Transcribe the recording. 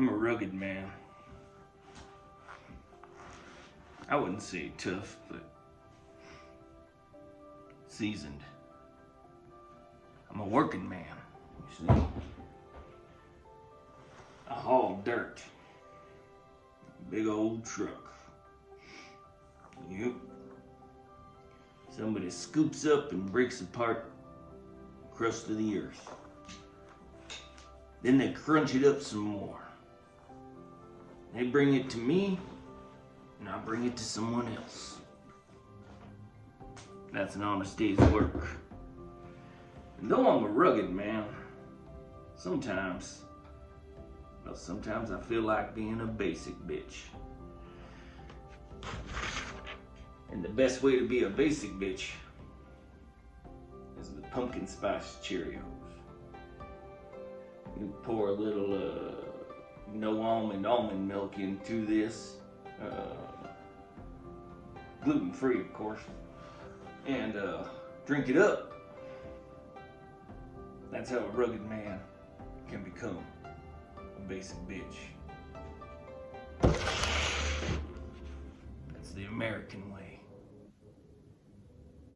I'm a rugged man. I wouldn't say tough, but seasoned. I'm a working man, you see. I haul dirt. Big old truck. Yep. Somebody scoops up and breaks apart crust of the earth. Then they crunch it up some more. They bring it to me, and I bring it to someone else. That's an honest day's work. And though I'm a rugged man, sometimes, well, sometimes I feel like being a basic bitch. And the best way to be a basic bitch is with pumpkin spice Cheerios. You pour a little uh, no almond almond milk into this, uh, gluten free, of course, and uh, drink it up. That's how a rugged man can become a basic bitch. That's the American way.